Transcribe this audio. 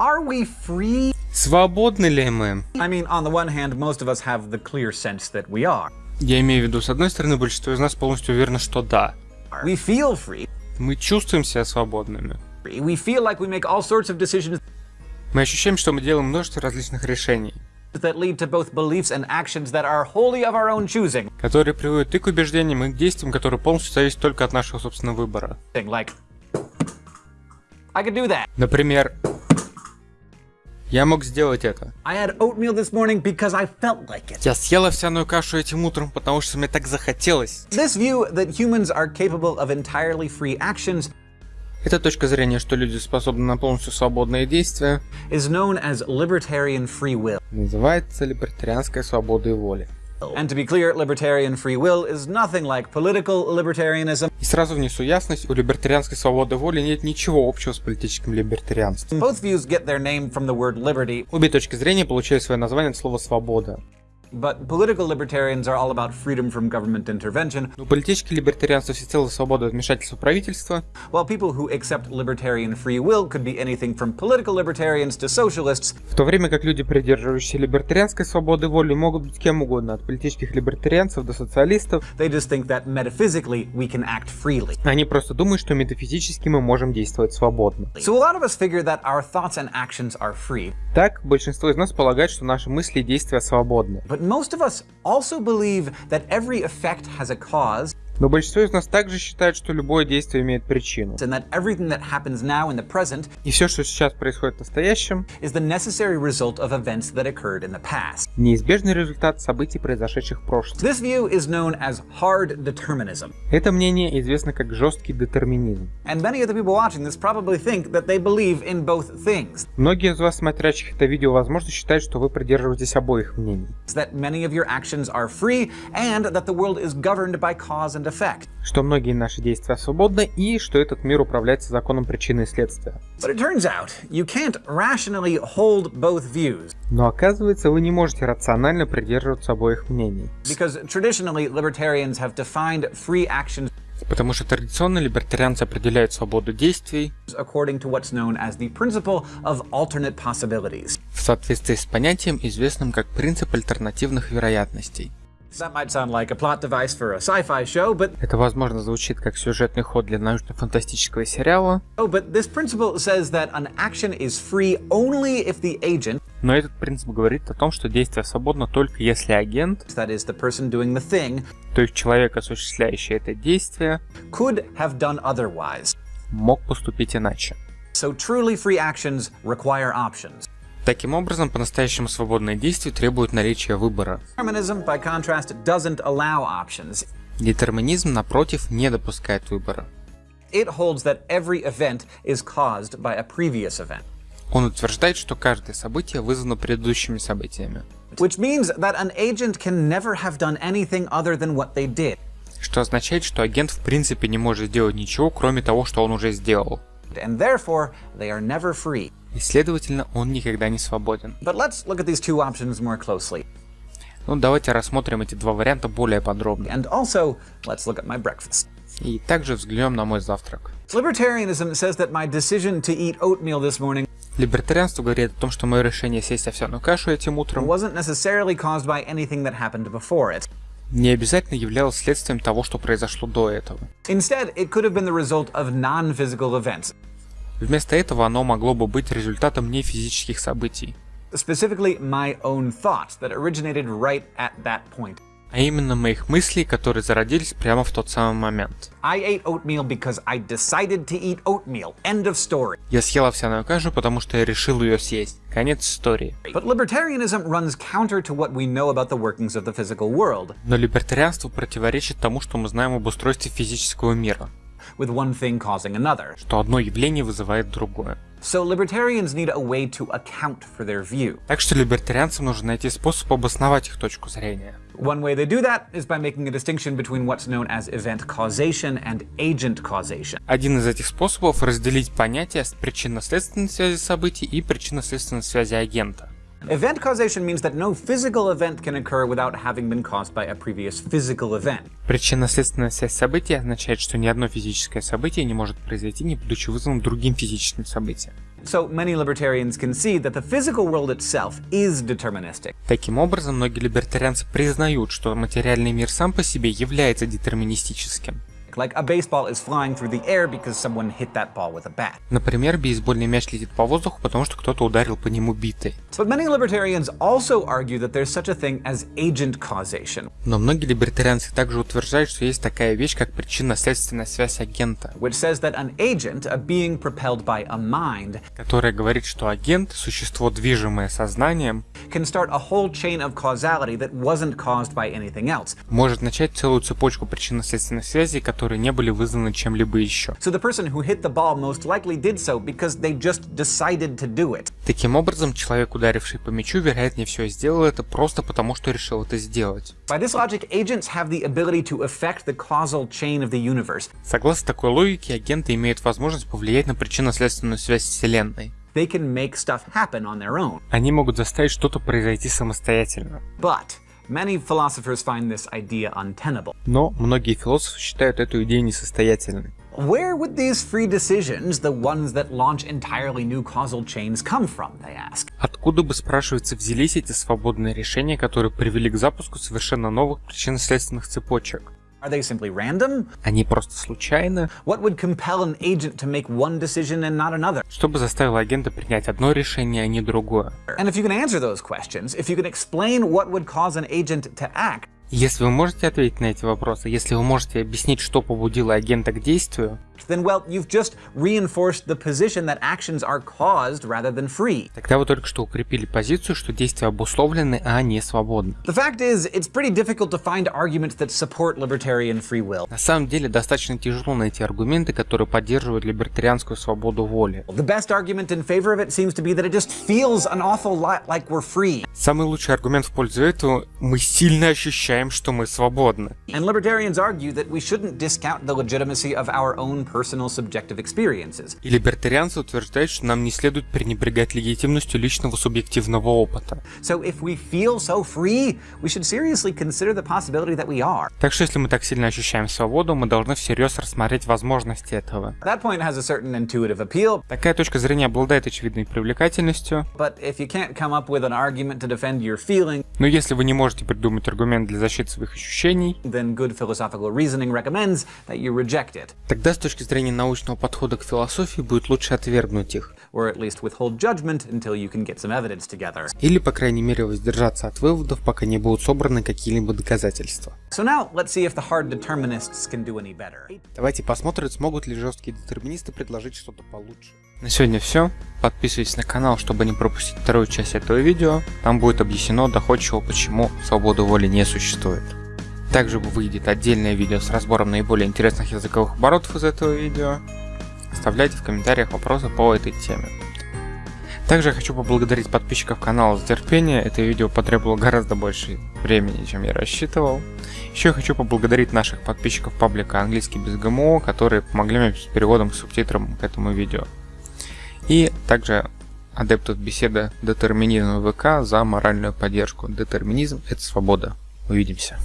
Are we free? Свободны ли мы? I mean, on the one hand, most of us have the clear sense that we are. Я имею в виду, с одной стороны, большинство из нас полностью уверено, что да. We feel free. Мы чувствуем себя свободными. We feel like we make all sorts of decisions Мы ощущаем, что мы делаем множество различных решений, that lead to both beliefs and actions that are wholly of our own choosing. которые приводят и к убеждениям, и к действиям, которые полностью зависят только от нашего собственного выбора. Like, I could do that. Например, я мог сделать это. Я съел овсяную кашу этим утром, потому что мне так захотелось. Это точка зрения, что люди способны на полностью свободные действия, называется либертарианской свободой воли. And to be clear, libertarian free will is nothing like political libertarianism. И сразу внесу ясность, у либертарианской свободы воли нет ничего общего с политическим либертарианством. Both views get their name from the word liberty, Обе точки зрения получают свое название от слова «свобода». but political libertarians are all about freedom from government intervention, У политических либертарианцев всецело свобода от вмешательства правительства, while people who accept libertarian free will could be anything from political libertarians to socialists, в то время как люди, придерживающиеся либертарианской свободы воли, могут быть кем угодно, от политических либертарианцев до социалистов. they just think that metaphysically we can act freely. Они просто думают, что метафизически мы можем действовать свободно. So a lot of us figure that our thoughts and actions are free, Так, большинство из нас полагает, что наши мысли и действия свободны. Но большинство из нас также считает, что любое действие имеет причину. И все, что сейчас происходит в настоящем, неизбежный результат событий, произошедших в прошлом. This view is known as hard determinism, Это мнение известно как жесткий детерминизм. and many of the people watching this probably think that they believe in both things. Многие из вас, смотрящих это видео, возможно, считают, что вы придерживаетесь обоих мнений. That many of your actions are free and that the world is governed by cause and effect. Что многие наши действия свободны и что этот мир управляется законом причины и следствия. Но оказывается, вы не можете рационально придерживаться обоих мнений. Потому что традиционно либертарианцы определяют свободу действий в соответствии с понятием, известным как принцип альтернативных вероятностей. Это, возможно, звучит как сюжетный ход для научно-фантастического сериала, oh, но этот принцип говорит о том, что действие свободно только если агент, that is the doing the thing, то есть человек, осуществляющий это действие, could have done otherwise. мог поступить иначе. So truly free actions require options. Таким образом, по-настоящему свободные действия требуют наличия выбора. Детерминизм, напротив, не допускает выбора. Он утверждает, что каждое событие вызвано предыдущими событиями, что означает, что агент в принципе не может сделать ничего, кроме того, что он уже сделал. And therefore, they are never free. И, следовательно, он никогда не свободен. Ну, давайте рассмотрим эти два варианта более подробно. And also, let's look at my breakfast. И также взглянем на мой завтрак. Либертарианство говорит о том, что мое решение съесть овсяную кашу этим утром не обязательно являлось следствием того, что произошло до этого. Instead, it could have been the result of non-physical events, Вместо этого оно могло бы быть результатом событий, at that point. а именно моих мыслей, которые зародились прямо в тот самый момент. Я съел овсяную кашу, потому что я решил ее съесть. Конец истории. Но либертарианство противоречит тому, что мы знаем об устройстве физического мира, with one thing causing another. что одно явление вызывает другое. So libertarians need a way to account for their view. Так что либертарианцам нужно найти способ обосновать их точку зрения. One way they do that is by making a distinction between what's known as event causation and agent causation. Один из этих способов разделить понятия причинно-следственной связи событий и причинно-следственной связи агента. Event causation means that no physical event can occur without having been caused by a previous physical event. Причинно-следственная связь событий означает, что ни одно физическое событие не может произойти, не будучи вызванным другим физическим событием. So many libertarians concede that the physical world itself is deterministic. Таким образом, многие либертарианцы признают, что материальный мир сам по себе является детерминистическим. Like a baseball is flying through the air because someone hit that ball with a bat. Например, бейсбольный мяч летит по воздуху, потому что кто-то ударил по нему битой. But many libertarians also argue that there's such a thing as agent causation, Но многие либертарианцы также утверждают, что есть такая вещь, как причинно-следственная связь агента, which says that an agent, a being propelled by a mind, которая говорит, что агент, существо, движимое сознанием, can start a whole chain of causality that wasn't caused by anything else. может начать целую цепочку причинно-следственных связей, которые не были вызваны чем-либо еще. Таким образом, человек, ударивший по мячу, вероятнее всего сделал это просто потому, что решил это сделать. Согласно такой логике, агенты имеют возможность повлиять на причинно-следственную связь Вселенной. They can make stuff happen on their own. Они могут заставить что-то произойти самостоятельно. But many philosophers find this idea untenable. Но многие философы считают эту идею несостоятельной. Where would these free decisions, the ones that launch entirely new causal chains, come from, they ask? Откуда бы, спрашивается, взялись эти свободные решения, которые привели к запуску совершенно новых причинно-следственных цепочек? Are they simply random? Они просто случайны? What would compel an agent to make one decision and not another? Что бы заставило агента принять одно решение, а не другое? And if you can answer those questions, if you can explain what would cause an agent to act, Если вы можете ответить на эти вопросы, если вы можете объяснить, что побудило агента к действию, then well, you've just reinforced the position that actions are caused rather than free. тогда вы только что укрепили позицию, что действия обусловлены, а не свободны. The fact is, it's pretty difficult to find arguments that support libertarian free will. На самом деле достаточно тяжело найти аргументы, которые поддерживают либертарианскую свободу воли. The best argument in favor of it seems to be that it just feels an awful lot like we're free. Самый лучший аргумент в пользу этого – мы сильно ощущаем, что мы свободны. And libertarians argue that we shouldn't discount the legitimacy of our own personal subjective experiences. И либертарианцы утверждают, что нам не следует пренебрегать легитимностью личного субъективного опыта. So if we feel so free, we should seriously consider the possibility that we are. Так что если мы так сильно ощущаем свободу, мы должны всерьез рассмотреть возможности этого. That point has a certain intuitive appeal, Такая точка зрения обладает очевидной привлекательностью, but if you can't come up with an argument to но если вы не можете придумать аргумент для защиты своих ощущений, then good philosophical reasoning recommends that you reject it, тогда с точки зрения научного подхода к философии будет лучше отвергнуть их. or at least withhold judgment until you can get some evidence together. Или, по крайней мере, воздержаться от выводов, пока не будут собраны какие-либо доказательства. So now let's see if the hard determinists can do any better. Давайте посмотрим, смогут ли жесткие детерминисты предложить что-то получше. На сегодня все. Подписывайтесь на канал, чтобы не пропустить вторую часть этого видео. Там будет объяснено доходчиво, почему свободы воли не существует. Также выйдет отдельное видео с разбором наиболее интересных языковых оборотов из этого видео. Оставляйте в комментариях вопросы по этой теме. Также я хочу поблагодарить подписчиков канала за терпение. Это видео потребовало гораздо больше времени, чем я рассчитывал. Еще я хочу поблагодарить наших подписчиков паблика «Английский без ГМО», которые помогли мне с переводом и субтитром к этому видео. И также адептов беседы «Детерминизм ВК» за моральную поддержку. Детерминизм – это свобода. Увидимся.